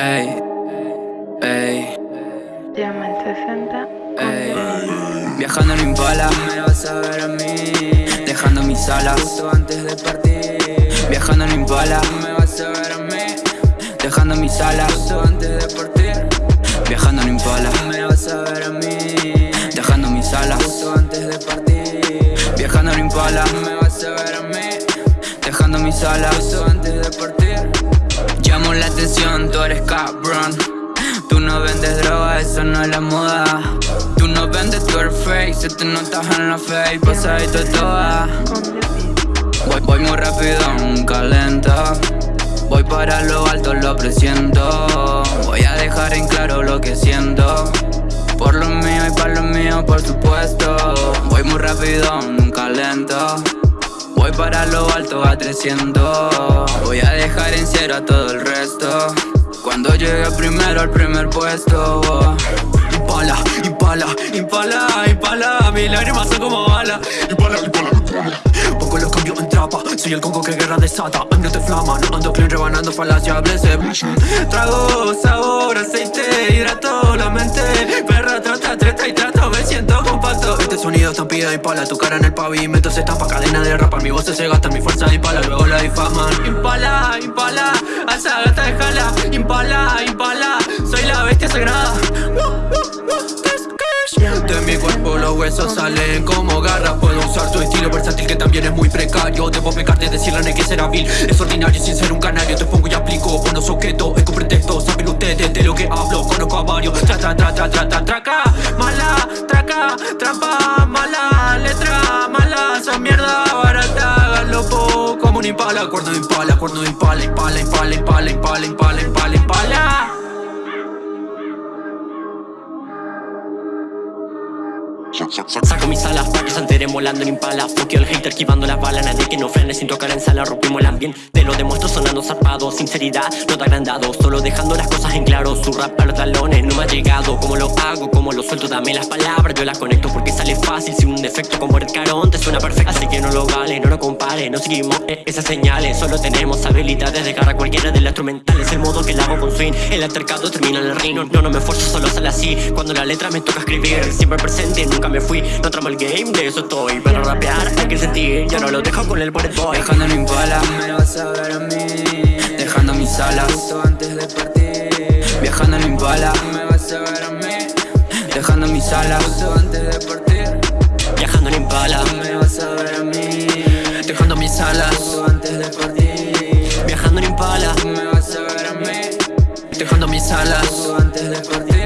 Ey, ey, Llama al 60. ey. Viajando en Impala, me vas a ver a mí. Dejando mis alas justo antes de partir. Viajando en Impala, me vas a ver a mí. Dejando mis alas justo antes de partir. Viajando en Impala, me vas a ver a mí. Dejando mis alas justo antes de partir. Viajando en Impala, me vas a ver a mí. Dejando mis alas justo antes de partir. Llamo la atención, tú eres cabrón. Tú no vendes droga, eso no es la moda. Tú no vendes, tú eres fake. Se te notas en la face, pasadito toda. Voy, voy muy rápido, nunca lento. Voy para lo alto, lo presiento. Voy a dejar en claro lo que siento. Por lo mío y para lo mío, por supuesto. Voy muy rápido, nunca lento. Voy para lo alto a 300 Voy a dejar en cero a todo el resto. Cuando llegue primero al primer puesto oh. Impala, impala, impala, impala. Mis lágrimas son como balas Impala, impala, impala. Poco los cambio en trapa. Soy el congo que guerra desata. Ando te flama, no ando clean rebanando falacia Blesse, Trago, sabor, aceite Hidrato Estampida y pala Tu cara en el pavimento se tapa Cadena de rapa Mi voz se gasta, mi fuerza impala Luego la difaman Impala, impala A esa gata déjala. Impala, impala Soy la bestia sagrada. De mi cuerpo los huesos salen como garras Puedo usar tu estilo versátil que también es muy precario. Debo pecarte, decirle que será vil. Es ordinario sin ser un canario Te pongo y aplico, bueno objetos Es con pretexto, saben ustedes de lo que hablo Conozco a varios, tra tra tra tra tra tra traca Mala, traca, trampa, impala Cuerno impala, cuerno de impala Impala, impala, impala, impala, impala, impala, impala Saco mis alas pa' que se enteren volando en impala. Fuckio el hater esquivando las balas Nadie que no frene. Sin tocar en sala Rompimos el ambiente, te lo demuestro sonando zarpado Sinceridad, no te agrandado. Solo dejando las cosas en claro Su rap a los talones no me ha llegado. Como lo hago, como lo suelto Dame las palabras, yo las conecto Porque sale fácil. Sin un defecto como el carón Te suena perfecto Así que no lo vale, no lo compare No seguimos esas señales. Solo tenemos habilidades de cara cualquiera de las instrumentales. El modo que la hago con swing El altercado termina en el ring No, no me esfuerzo, solo sale así. Cuando la letra me toca escribir Siempre presente, nunca me fui. No tramo el game, de eso estoy. Para rapear hay que sentir Yo no lo dejo con el bullet boy. Viajando en Impala, me vas a ver a mí. Dejando mis alas. Justo antes de partir. Viajando en Impala, me vas a ver a mí. Dejando mis alas. Justo antes de partir. Viajando en Impala Me vas a ver a mí. Dejando mis alas. Justo antes de partir. Viajando en Impala Me vas a ver a mí. Dejando mis alas. Justo antes de partir